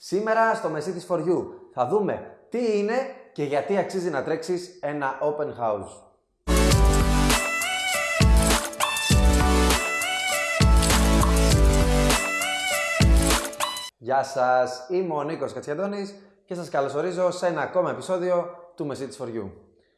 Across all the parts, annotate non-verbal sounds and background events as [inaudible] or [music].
Σήμερα στο Μεσίτης for You θα δούμε τι είναι και γιατί αξίζει να τρέξεις ένα open house. Γεια σας, είμαι ο Νίκος Κατσιαντώνης και σας καλωσορίζω σε ένα ακόμα επεισόδιο του Message for You.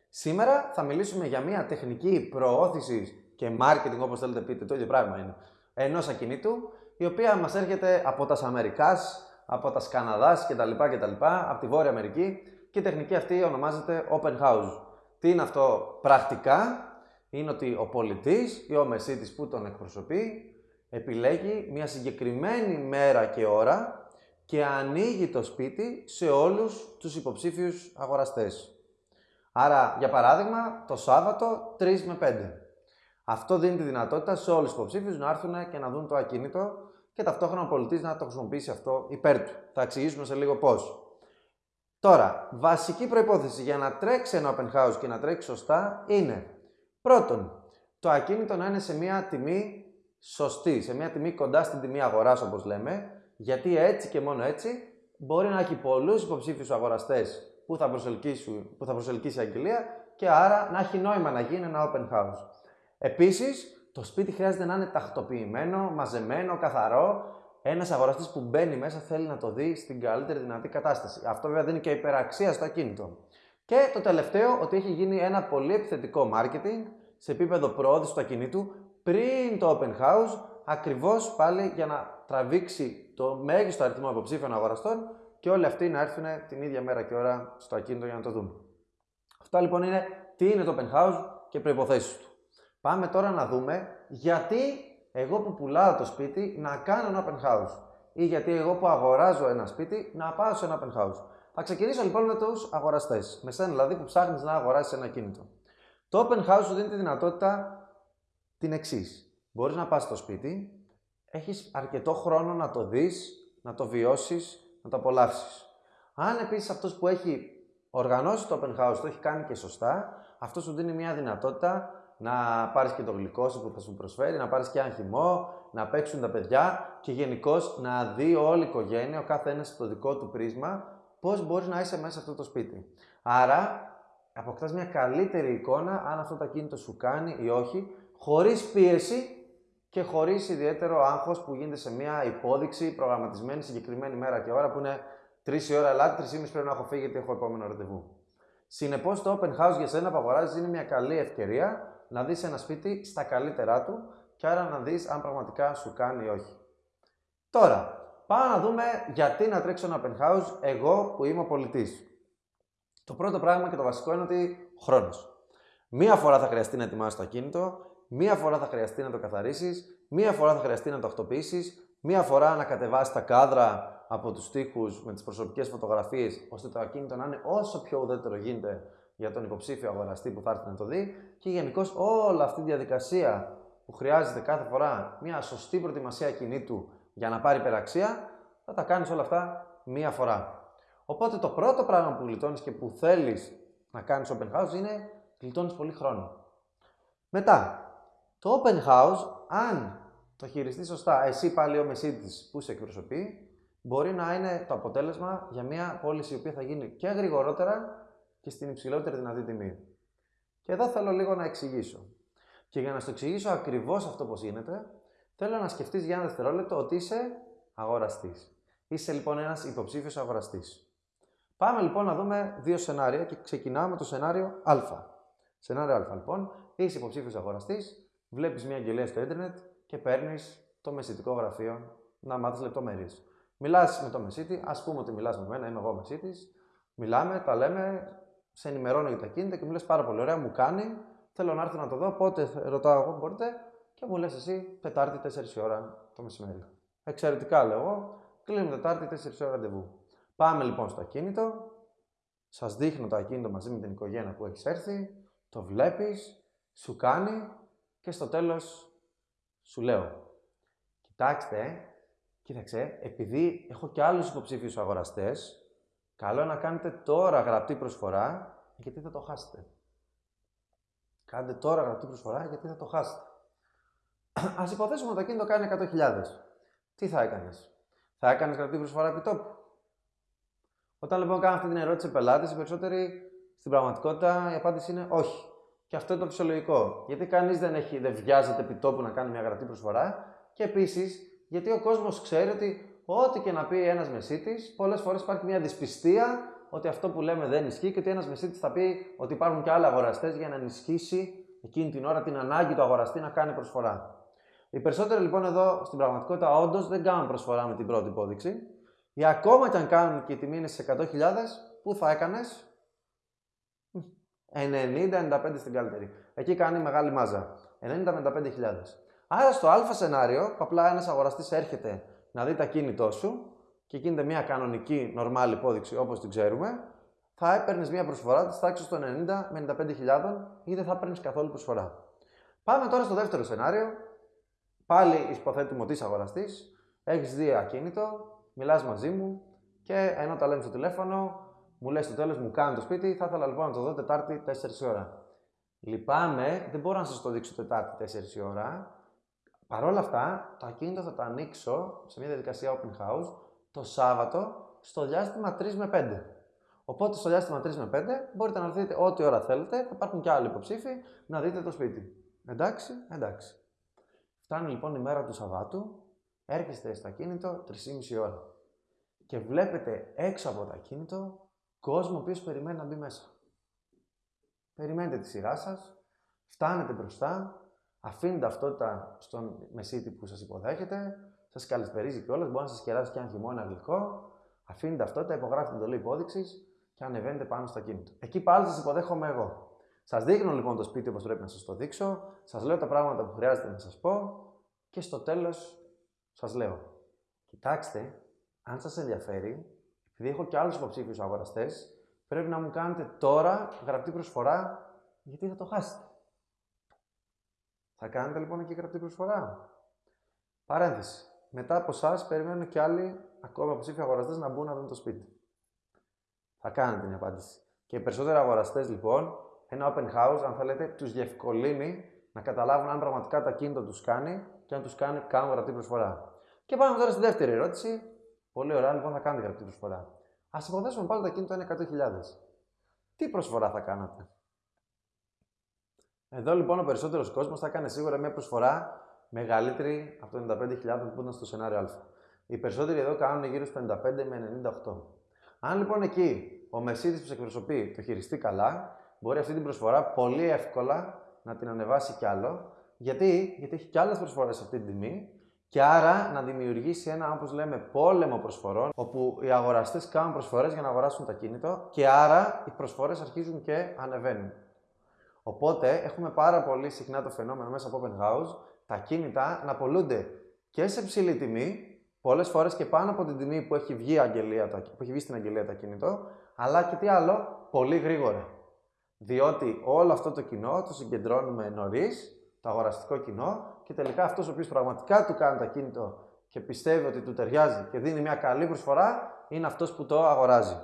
Σήμερα θα μιλήσουμε για μια τεχνική προώθησης και marketing, όπως θέλετε πείτε, το ίδιο πράγμα είναι, ενός ακινήτου, η οποία μας έρχεται από τα Αμερικάς, από τα Καναδάς κτλ, κτλ, από τη Βόρεια Αμερική και η τεχνική αυτή ονομάζεται Open House. Τι είναι αυτό πρακτικά, είναι ότι ο πολιτής ή ο μεσίτης που τον εκπροσωπεί επιλέγει μια συγκεκριμένη μέρα και ώρα και ανοίγει το σπίτι σε όλους τους υποψήφιους αγοραστές. Άρα, για παράδειγμα, το Σάββατο 3 με 5. Αυτό δίνει τη δυνατότητα σε όλους τους υποψήφιους να έρθουν και να δουν το ακίνητο και ταυτόχρονα ο πολιτής να το χρησιμοποιήσει αυτό υπέρ του. Θα εξηγήσουμε σε λίγο πώς. Τώρα, βασική προϋπόθεση για να τρέξει ένα open house και να τρέξει σωστά είναι πρώτον, το ακίνητο να είναι σε μια τιμή σωστή, σε μια τιμή κοντά στην τιμή αγοράς όπως λέμε, γιατί έτσι και μόνο έτσι μπορεί να έχει πολλούς υποψήφιους αγοραστές που θα, που θα προσελκύσει η αγγελία και άρα να έχει νόημα να γίνει ένα open house. Επίσης, το σπίτι χρειάζεται να είναι τακτοποιημένο, μαζεμένο, καθαρό. Ένας αγοραστής που μπαίνει μέσα θέλει να το δει στην καλύτερη δυνατή κατάσταση. Αυτό βέβαια δίνει και υπεραξία στο ακίνητο. Και το τελευταίο, ότι έχει γίνει ένα πολύ επιθετικό marketing σε επίπεδο προώθησης του ακινήτου πριν το open house, ακριβώς πάλι για να τραβήξει το μέγιστο αριθμό υποψήφιων αγοραστών και όλοι αυτοί να έρθουν την ίδια μέρα και ώρα στο ακίνητο για να το δουν. Αυτά λοιπόν είναι τι είναι το open house και προποθέσει του. Πάμε τώρα να δούμε γιατί εγώ που πουλάω το σπίτι να κάνω ένα open house ή γιατί εγώ που αγοράζω ένα σπίτι να πάω σε ένα open house. Θα ξεκινήσω λοιπόν με τους αγοραστές. Με σένα δηλαδή που ψάχνεις να αγοράσεις ένα κίνητο. Το open house σου δίνει τη δυνατότητα την εξής. Μπορείς να πας στο σπίτι, έχεις αρκετό χρόνο να το δεις, να το βιώσεις, να το απολαύσεις. Αν επίσης αυτός που έχει οργανώσει το open house το έχει κάνει και σωστά, αυτό σου δίνει μια δυνατότητα να πάρεις και το γλυκό σου που θα σου προσφέρει, να πάρεις και ένα χυμό, να παίξουν τα παιδιά και γενικώ να δει όλη η οικογένεια, ο κάθε ένας στο δικό του πρίσμα, πώς μπορείς να είσαι μέσα σε αυτό το σπίτι. Άρα, αποκτάς μια καλύτερη εικόνα αν αυτό το ακίνητο σου κάνει ή όχι, χωρίς πίεση και χωρίς ιδιαίτερο άγχος που γίνεται σε μια υπόδειξη προγραμματισμένη συγκεκριμένη μέρα και ώρα που είναι 3 η ώρα Ελλάδα, 3 πρέπει να έχω φύγει γιατί έχω επόμενο ραντεβού. Συνεπώς, το open house για σένα που αγοράζεις είναι μια καλή ευκαιρία να δεις ένα σπίτι στα καλύτερά του και άρα να δεις αν πραγματικά σου κάνει ή όχι. Τώρα, πάμε να δούμε γιατί να τρέξω ένα open house εγώ που είμαι ο πολιτής. Το πρώτο πράγμα και το βασικό είναι ότι χρόνος. Μία φορά θα χρειαστεί να ετοιμάσεις το ακίνητο, μία φορά θα χρειαστεί να το καθαρίσεις, μία φορά θα χρειαστεί να το αυτοποιήσεις, μία φορά να κατεβάσεις τα κάδρα από τους τοίχους με τις προσωπικές φωτογραφίες, ώστε το ακίνητο να είναι όσο πιο ουδέτερο γίνεται για τον υποψήφιο αγοραστή που θα έρθει να το δει και γενικώς όλη αυτή η διαδικασία που χρειάζεται κάθε φορά μια σωστή προετοιμασία κινήτου για να πάρει υπεραξία, θα τα κάνεις όλα αυτά μία φορά. Οπότε το πρώτο πράγμα που γλιτώνεις και που θέλεις να κάνεις open house είναι γλιτώνεις πολύ χρόνο. Μετά, το open house, αν το χειριστείς σωστά, εσύ πάλι ο μεσίτης που σε εκπροσωπεί, μπορεί να είναι το αποτέλεσμα για μια πώληση η οποία θα γίνει και γρηγορότερα και στην υψηλότερη δυνατή τιμή. Και εδώ θέλω λίγο να εξηγήσω. Και για να σου εξηγήσω ακριβώς αυτό πώς γίνεται, θέλω να σκεφτείς για ένα δευτερόλεπτο ότι είσαι αγοραστής. Είσαι λοιπόν ένας υποψήφιος αγοραστής. Πάμε λοιπόν να δούμε δύο σενάρια και ξεκινάμε με το σενάριο Α. Σενάριο Α λοιπόν, είσαι υποψήφιος αγοραστής, βλέπεις μια αγγελία στο Ιντερνετ και παίρνεις το μεσητικό γραφείο να μάθεις λεπτομέρειες. Μιλάς με το μεσίτη, ας πούμε ότι μιλάς με μένα, είμαι εγώ μεσίτη, μιλάμε, τα λέμε, σε ενημερώνω για τα κίνητα και μου λες πάρα πολύ ωραία, μου κάνει, θέλω να έρθω να το δω, πότε ρωτάω εγώ, μπορείτε, και μου λες εσύ Τετάρτη 4 ώρα το μεσημέρι. Εξαιρετικά λέω εγώ, κλείνουμε Τετάρτη 4 ώρα ραντεβού. Πάμε λοιπόν στο ακίνητο, σας δείχνω το ακίνητο μαζί με την οικογένεια που έχεις έρθει, το βλέπεις, σου κάνει και στο τέλος σου λέω. Κοιτάξτε, κοίταξε, επειδή έχω και άλλους υποψήφιους αγοραστές, Καλό να κάνετε τώρα γραπτή προσφορά, γιατί θα το χάσετε. Κάντε τώρα γραπτή προσφορά, γιατί θα το χάσετε. [clears throat] Α υποθέσουμε ότι το κίνητο κάνει 100.000. Τι θα έκανες, Θα έκανες γραπτή προσφορά επί τόπου; Όταν λοιπόν κάνω αυτή την ερώτηση σε πελάτες, οι περισσότεροι στην πραγματικότητα η απάντηση είναι όχι. Και αυτό είναι το φυσιολογικό. Γιατί κανείς δεν, έχει, δεν βιάζεται επί τόπου να κάνει μια γραπτή προσφορά. Και επίσης γιατί ο κόσμος ξέρει ότι ό,τι και να πει ένας μεσίτης, πολλές φορές υπάρχει μια δυσπιστία ότι αυτό που λέμε δεν ισχύει και ότι ένας μεσίτης θα πει ότι υπάρχουν και άλλοι αγοραστές για να ενισχύσει εκείνη την ώρα την ανάγκη του αγοραστή να κάνει προσφορά. Οι περισσότεροι λοιπόν εδώ στην πραγματικότητα όντως δεν κάνουν προσφορά με την πρώτη υπόδειξη. Ή ακόμα και αν κάνουν και η τιμή είναι σε 100.000, πού θα έκανες; 90-95 στην καλύτερη. Εκεί κάνει μεγάλη μάζα. 90-95 Άρα στο α σενάριο, που απλά ένας αγοραστής έρχεται να δει τα κίνητό σου και γίνεται μια κανονική, νορμάλη υπόδειξη όπως την ξέρουμε, θα έπαιρνες μια προσφορά της τάξης των 90 με 95.000 ή δεν θα παίρνεις καθόλου προσφορά. Πάμε τώρα στο δεύτερο σενάριο. Πάλι υποθέτουμε ότι είσαι αγοραστής, έχεις δει ακίνητο, μιλάς μαζί μου και ενώ τα λέμε στο τηλέφωνο, μου λες στο τέλος μου κάνει το σπίτι, θα ήθελα λοιπόν να το δω Τετάρτη 4 ώρα. Λυπάμαι, δεν μπορώ να σας το δείξω Τετάρτη 4 ώρα. Παρ' όλα αυτά, το ακίνητο θα το ανοίξω σε μια διαδικασία open house το Σάββατο στο διάστημα 3 με 5. Οπότε στο διάστημα 3 με 5 μπορείτε να δείτε ό,τι ώρα θέλετε. Θα υπάρχουν και άλλοι υποψήφοι να δείτε το σπίτι. Εντάξει, εντάξει. Φτάνει λοιπόν η μέρα του Σαββάτου, έρχεστε στο ακίνητο 3,5 ώρα και βλέπετε έξω από το ακίνητο κόσμο ο οποίος περιμένει να μπει μέσα. Περιμένετε τη σειρά σας, φτάνετε μπροστά, αφήνετε ταυτότητα στον μεσίτη που σας υποδέχεται, σας καλησπερίζει κιόλας, μπορεί να σας κεράσει και ένα χειμώνα γλυκό, αφήνετε ταυτότητα, υπογράφετε εντολή υπόδειξης και ανεβαίνετε πάνω στο ακίνητο. Εκεί πάλι σας υποδέχομαι εγώ. Σας δείχνω λοιπόν το σπίτι όπως πρέπει να σας το δείξω, σας λέω τα πράγματα που χρειάζεται να σας πω και στο τέλος σας λέω. Κοιτάξτε, αν σας ενδιαφέρει, επειδή έχω και άλλους υποψήφιους αγοραστές, πρέπει να μου κάνετε τώρα γραπτή προσφορά, γιατί θα το χάσετε. Θα κάνετε λοιπόν εκεί γραπτή προσφορά. Παρένθεση. Μετά από εσά περιμένουν και άλλοι ακόμα υποψήφιοι αγοραστές να μπουν να δουν το σπίτι. Θα κάνετε την απάντηση. Και οι περισσότεροι αγοραστές λοιπόν, ένα open house, αν θέλετε, τους διευκολύνει να καταλάβουν αν πραγματικά τα κίνητο τους κάνει και αν τους κάνει κάνουν γραπτή προσφορά. Και πάμε τώρα στη δεύτερη ερώτηση. Πολύ ωραία, λοιπόν, θα κάνετε γραπτή προσφορά. Α υποθέσουμε πάλι το κίνητο είναι 100.000. Τι προσφορά θα κάνατε; Εδώ λοιπόν ο περισσότερος κόσμος θα κάνει σίγουρα μια προσφορά μεγαλύτερη από το 95.000 που ήταν στο σενάριο Α. Οι περισσότεροι εδώ κάνουν γύρω στο 55 με 98. Αν λοιπόν εκεί ο μεσίτη που σε εκπροσωπεί το χειριστεί καλά, μπορεί αυτή την προσφορά πολύ εύκολα να την ανεβάσει κι άλλο. Γιατί, Γιατί έχει κι άλλες προσφορές σε αυτή την τιμή και άρα να δημιουργήσει ένα, όπως λέμε, πόλεμο προσφορών, όπου οι αγοραστές κάνουν προσφορές για να αγοράσουν τα κίνητο και άρα οι προσφορές αρχίζουν και ανεβαίνουν. Οπότε έχουμε πάρα πολύ συχνά το φαινόμενο μέσα από open house τα κίνητα να πολλούνται και σε ψηλή τιμή Πολλές φορές και πάνω από την τιμή που έχει βγει, αγγελία, που έχει βγει στην αγγελία το κινητό, αλλά και τι άλλο, πολύ γρήγορα. Διότι όλο αυτό το κοινό το συγκεντρώνουμε νωρίς, το αγοραστικό κοινό, και τελικά αυτός ο οποίος πραγματικά του κάνει το κίνητο και πιστεύει ότι του ταιριάζει και δίνει μια καλή προσφορά, είναι αυτός που το αγοράζει.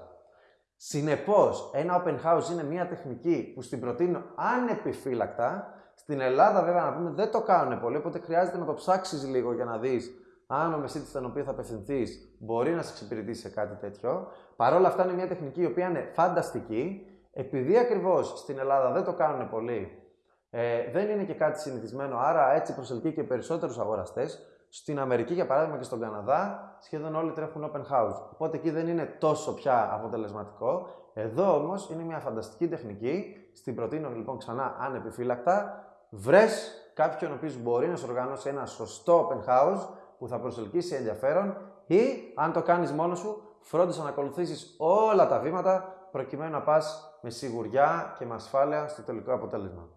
Συνεπώς, ένα open house είναι μια τεχνική που στην προτείνω ανεπιφύλακτα. Στην Ελλάδα, βέβαια, να πούμε δεν το κάνουν πολύ, οπότε χρειάζεται να το ψάξεις λίγο για να δεις αν ο μεσίτης στον οποίο θα απευθυνθείς μπορεί να σε εξυπηρετήσει σε κάτι τέτοιο. Παρ' όλα αυτά είναι μια τεχνική η οποία είναι φανταστική. Επειδή ακριβώς στην Ελλάδα δεν το κάνουν πολύ, ε, δεν είναι και κάτι συνηθισμένο, άρα έτσι προσελκύει και περισσότερους αγοραστές. Στην Αμερική, για παράδειγμα, και στον Καναδά, σχεδόν όλοι τρέχουν open house. Οπότε εκεί δεν είναι τόσο πια αποτελεσματικό. Εδώ όμως είναι μια φανταστική τεχνική. Στην προτείνω λοιπόν ξανά ανεπιφύλακτα. Βρες κάποιον ο οποίος μπορεί να σου οργανώσει ένα σωστό open house που θα προσελκύσει ενδιαφέρον ή αν το κάνεις μόνος σου, φρόντισε να ακολουθήσεις όλα τα βήματα προκειμένου να πας με σιγουριά και με ασφάλεια στο τελικό αποτέλεσμα.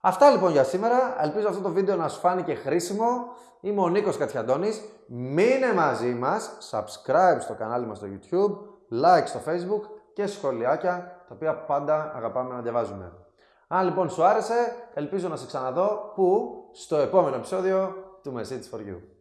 Αυτά λοιπόν για σήμερα. Ελπίζω αυτό το βίντεο να σου φάνηκε χρήσιμο. Είμαι ο Νίκος Κατιαντώνης. Μείνε μαζί μας, subscribe στο κανάλι μας στο YouTube, like στο Facebook και σχολιάκια τα οποία πάντα αγαπάμε να διαβάζουμε. Αν λοιπόν σου άρεσε, ελπίζω να σε ξαναδώ που στο επόμενο επεισόδιο του Message for You.